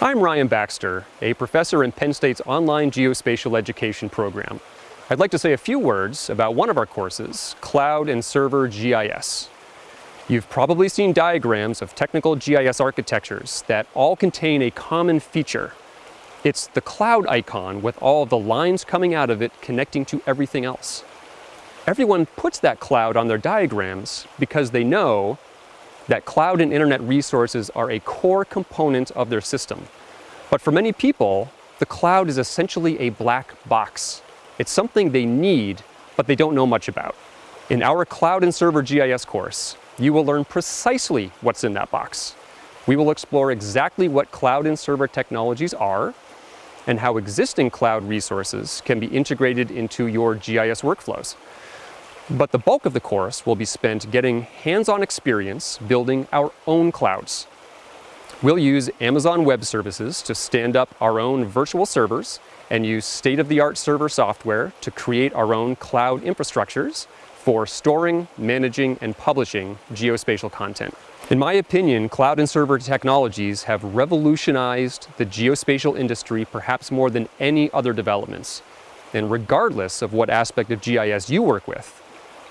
I'm Ryan Baxter, a professor in Penn State's online geospatial education program. I'd like to say a few words about one of our courses, Cloud and Server GIS. You've probably seen diagrams of technical GIS architectures that all contain a common feature. It's the cloud icon with all the lines coming out of it connecting to everything else. Everyone puts that cloud on their diagrams because they know that cloud and internet resources are a core component of their system. But for many people, the cloud is essentially a black box. It's something they need, but they don't know much about. In our Cloud and Server GIS course, you will learn precisely what's in that box. We will explore exactly what cloud and server technologies are and how existing cloud resources can be integrated into your GIS workflows. But the bulk of the course will be spent getting hands-on experience building our own clouds. We'll use Amazon Web Services to stand up our own virtual servers and use state-of-the-art server software to create our own cloud infrastructures for storing, managing, and publishing geospatial content. In my opinion, cloud and server technologies have revolutionized the geospatial industry perhaps more than any other developments. And regardless of what aspect of GIS you work with,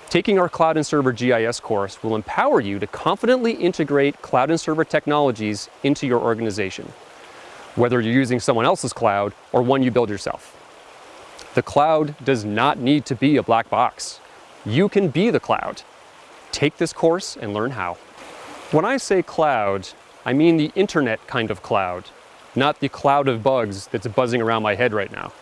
Taking our Cloud and Server GIS course will empower you to confidently integrate cloud and server technologies into your organization, whether you're using someone else's cloud or one you build yourself. The cloud does not need to be a black box. You can be the cloud. Take this course and learn how. When I say cloud, I mean the internet kind of cloud, not the cloud of bugs that's buzzing around my head right now.